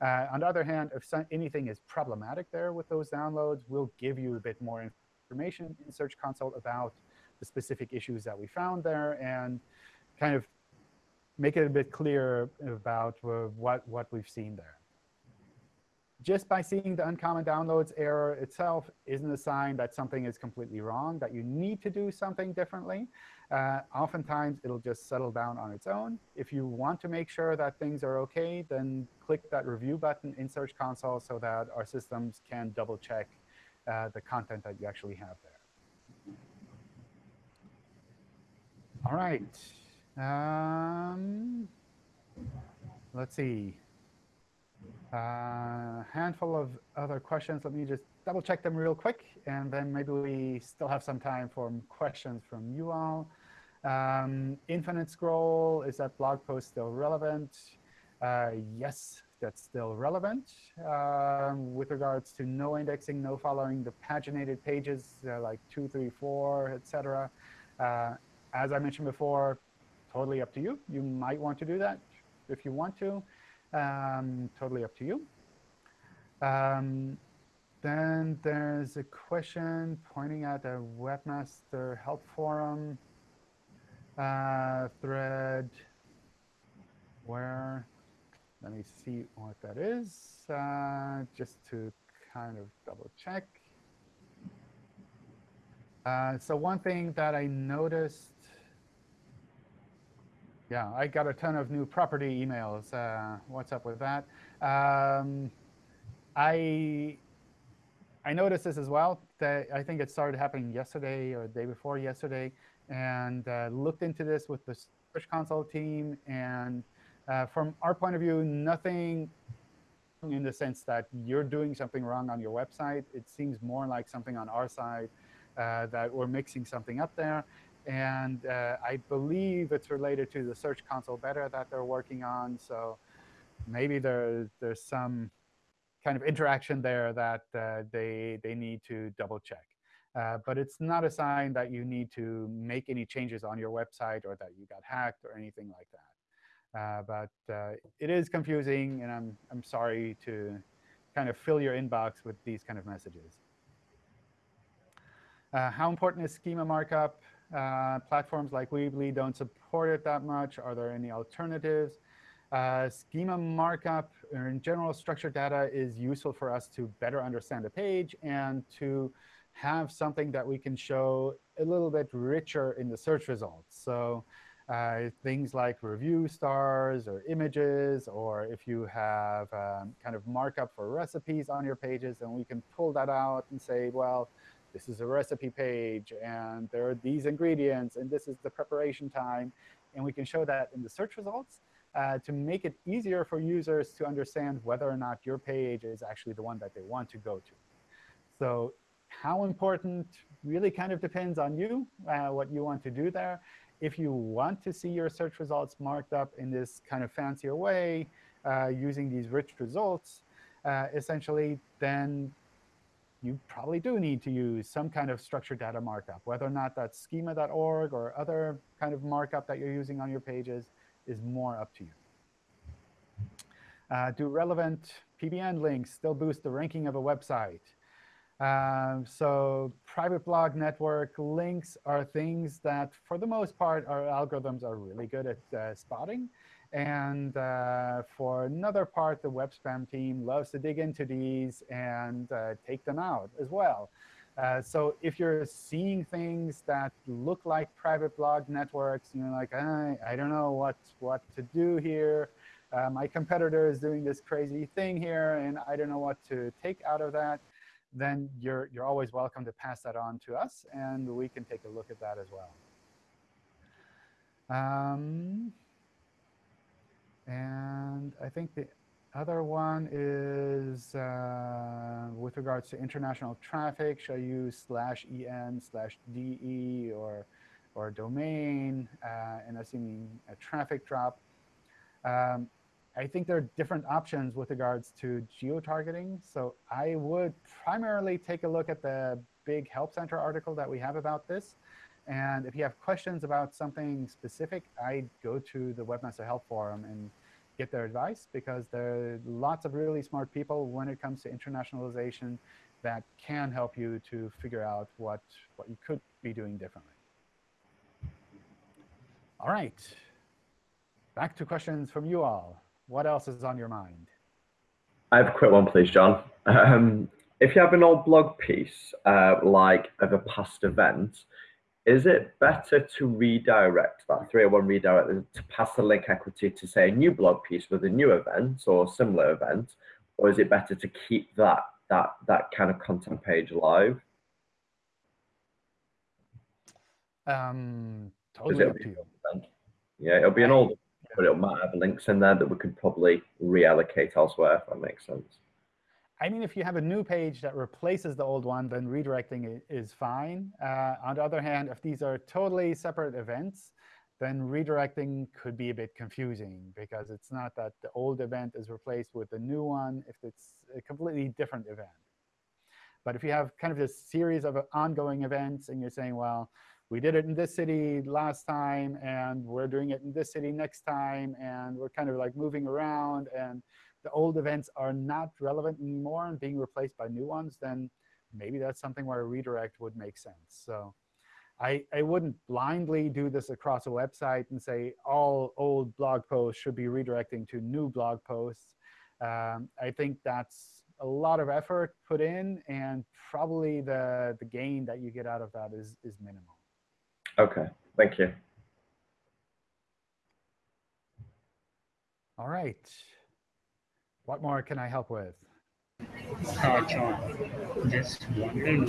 Uh, on the other hand, if some, anything is problematic there with those downloads, we'll give you a bit more information in Search Console about the specific issues that we found there and kind of make it a bit clearer about uh, what, what we've seen there. Just by seeing the uncommon downloads error itself isn't a sign that something is completely wrong, that you need to do something differently. Uh, oftentimes, it'll just settle down on its own. If you want to make sure that things are OK, then click that review button in Search Console so that our systems can double check uh, the content that you actually have there. All right. Um, let's see. A uh, handful of other questions. Let me just double check them real quick, and then maybe we still have some time for questions from you all. Um, infinite scroll, is that blog post still relevant? Uh, yes, that's still relevant. Um, with regards to no indexing, no following the paginated pages uh, like 2, 3, 4, etc. Uh, as I mentioned before, totally up to you. You might want to do that if you want to. Um, totally up to you. Um, then there's a question pointing at a webmaster help forum uh, thread where, let me see what that is, uh, just to kind of double check. Uh, so one thing that I noticed, yeah, I got a ton of new property emails. Uh, what's up with that? Um, I I noticed this as well. That I think it started happening yesterday or the day before yesterday and uh, looked into this with the Search Console team. And uh, from our point of view, nothing in the sense that you're doing something wrong on your website. It seems more like something on our side uh, that we're mixing something up there. And uh, I believe it's related to the Search Console beta that they're working on. So maybe there, there's some kind of interaction there that uh, they, they need to double check. Uh, but it's not a sign that you need to make any changes on your website or that you got hacked or anything like that. Uh, but uh, it is confusing, and I'm, I'm sorry to kind of fill your inbox with these kind of messages. Uh, how important is schema markup? Uh, platforms like Weebly don't support it that much. Are there any alternatives? Uh, schema markup, or in general, structured data is useful for us to better understand the page and to have something that we can show a little bit richer in the search results. So uh, things like review stars or images, or if you have um, kind of markup for recipes on your pages, then we can pull that out and say, well, this is a recipe page, and there are these ingredients, and this is the preparation time. And we can show that in the search results uh, to make it easier for users to understand whether or not your page is actually the one that they want to go to. So how important really kind of depends on you, uh, what you want to do there. If you want to see your search results marked up in this kind of fancier way, uh, using these rich results, uh, essentially, then you probably do need to use some kind of structured data markup. Whether or not that's schema.org or other kind of markup that you're using on your pages is more up to you. Uh, do relevant PBN links still boost the ranking of a website? Um, so private blog network links are things that, for the most part, our algorithms are really good at uh, spotting. And uh, for another part, the web spam team loves to dig into these and uh, take them out as well. Uh, so if you're seeing things that look like private blog networks, and you're like, I, I don't know what, what to do here. Uh, my competitor is doing this crazy thing here, and I don't know what to take out of that then you're, you're always welcome to pass that on to us, and we can take a look at that as well. Um, and I think the other one is uh, with regards to international traffic, I use slash en slash de or, or domain uh, and assuming a traffic drop? Um, I think there are different options with regards to geo-targeting. So I would primarily take a look at the big Help Center article that we have about this. And if you have questions about something specific, I'd go to the Webmaster Help Forum and get their advice, because there are lots of really smart people when it comes to internationalization that can help you to figure out what, what you could be doing differently. All right. Back to questions from you all. What else is on your mind? I have a quick one, please, John. Um, if you have an old blog piece, uh, like of a past event, is it better to redirect that 301 redirect to pass the link equity to say a new blog piece with a new event or similar event, or is it better to keep that that that kind of content page live? Um, totally up to you. Yeah, it'll be an old but it might have links in there that we could probably reallocate elsewhere, if that makes sense. I mean, if you have a new page that replaces the old one, then redirecting is fine. Uh, on the other hand, if these are totally separate events, then redirecting could be a bit confusing because it's not that the old event is replaced with the new one if it's a completely different event. But if you have kind of this series of ongoing events and you're saying, well, we did it in this city last time, and we're doing it in this city next time, and we're kind of like moving around, and the old events are not relevant anymore and being replaced by new ones, then maybe that's something where a redirect would make sense. So I, I wouldn't blindly do this across a website and say all old blog posts should be redirecting to new blog posts. Um, I think that's a lot of effort put in, and probably the, the gain that you get out of that is, is minimal. Okay, thank you. All right. What more can I help with? Uh, John, just wondering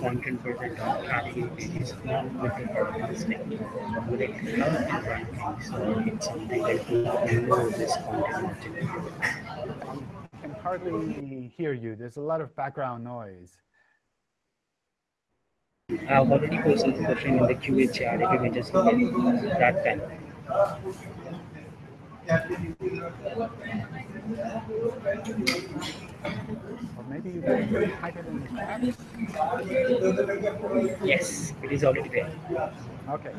content for the dot category pages not with the broadcasting. Would it help the rankings or it's something that will know this content I can hardly hear you. There's a lot of background noise. I've already posted the question in the QA chat if you can just that time. Or maybe you can type it in the chat. Yes, it is already there. OK.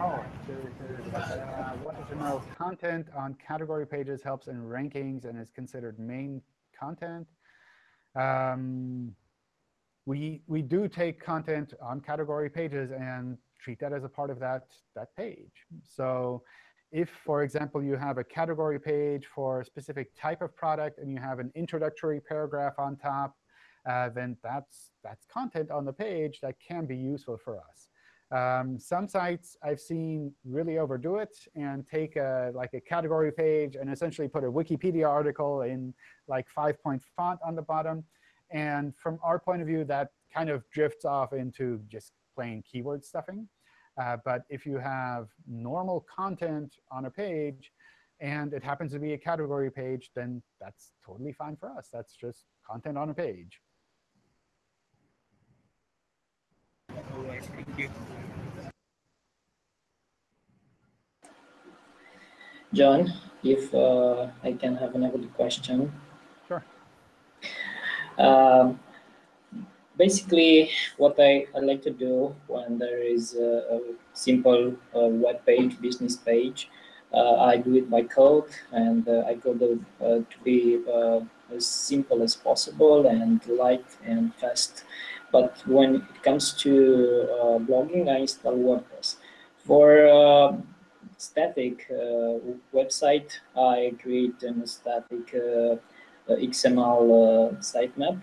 Oh, uh, wanted to know content on category pages helps in rankings and is considered main content. Um, we, we do take content on category pages and treat that as a part of that, that page. So if, for example, you have a category page for a specific type of product and you have an introductory paragraph on top, uh, then that's, that's content on the page that can be useful for us. Um, some sites I've seen really overdo it and take a, like a category page and essentially put a Wikipedia article in like five-point font on the bottom. And from our point of view, that kind of drifts off into just plain keyword stuffing. Uh, but if you have normal content on a page, and it happens to be a category page, then that's totally fine for us. That's just content on a page. All right, thank you. John, if uh, I can have another question. Sure. Um, basically, what I, I like to do when there is a, a simple uh, web page, business page, uh, I do it by code, and uh, I code it uh, to be uh, as simple as possible and light and fast. But when it comes to uh, blogging, I install WordPress. For static website, I create a static XML sitemap.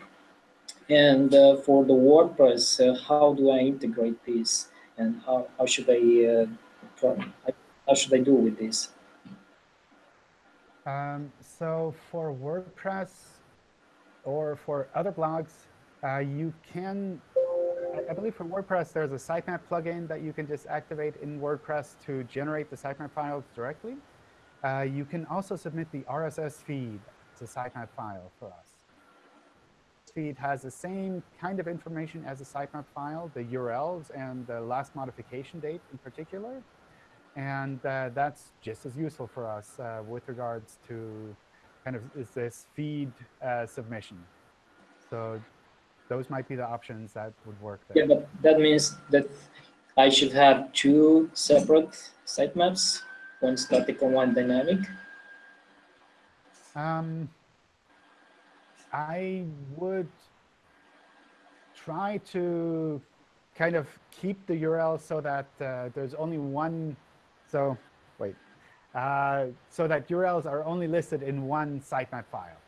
And for the WordPress, how do I integrate this? And how, how should I how should I do with this? Um, so for WordPress or for other blogs, uh, you can I believe for WordPress, there's a sitemap plugin that you can just activate in WordPress to generate the sitemap files directly. Uh, you can also submit the RSS feed as a sitemap file for us. Feed has the same kind of information as a sitemap file, the URLs and the last modification date in particular. And uh, that's just as useful for us uh, with regards to kind of is this feed uh, submission. So those might be the options that would work there. Yeah, but that means that I should have two separate sitemaps, one static and one dynamic. Um, I would try to kind of keep the URL so that uh, there's only one. So wait, uh, so that URLs are only listed in one sitemap file.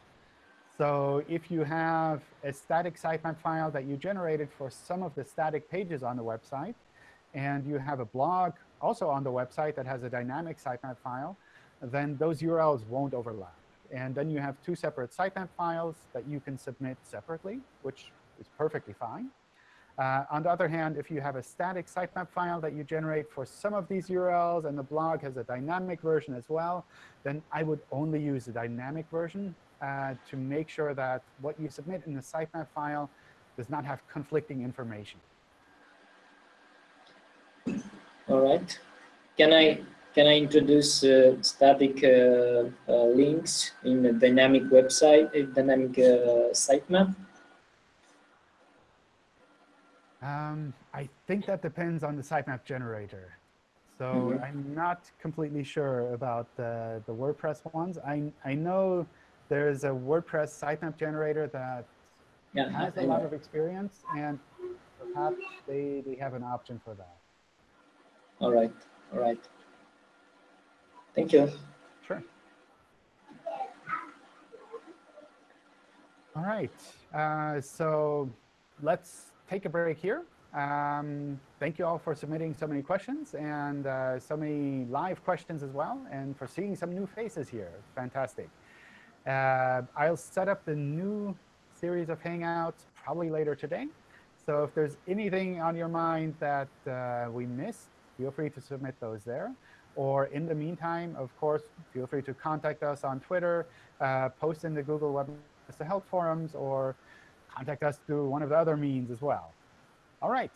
So if you have a static sitemap file that you generated for some of the static pages on the website, and you have a blog also on the website that has a dynamic sitemap file, then those URLs won't overlap. And then you have two separate sitemap files that you can submit separately, which is perfectly fine. Uh, on the other hand, if you have a static sitemap file that you generate for some of these URLs and the blog has a dynamic version as well, then I would only use the dynamic version uh, to make sure that what you submit in the sitemap file does not have conflicting information. All right. Can I can I introduce uh, static uh, uh links in a dynamic website, a dynamic uh, sitemap? Um, I think that depends on the sitemap generator. So mm -hmm. I'm not completely sure about the, the WordPress ones. I, I know there's a WordPress sitemap generator that yeah, has a lot of experience, and perhaps they, they have an option for that. All right. All right. Thank you. Sure. All right. Uh, so let's take a break here. Um, thank you all for submitting so many questions and uh, so many live questions as well, and for seeing some new faces here. Fantastic. Uh, I'll set up the new series of Hangouts probably later today. So if there's anything on your mind that uh, we missed, feel free to submit those there. Or in the meantime, of course, feel free to contact us on Twitter, uh, post in the Google Web the Help forums, or contact us through one of the other means as well. All right.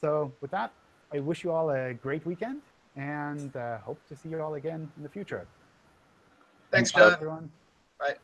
So with that, I wish you all a great weekend and uh, hope to see you all again in the future. Thanks, John. Everyone. Right.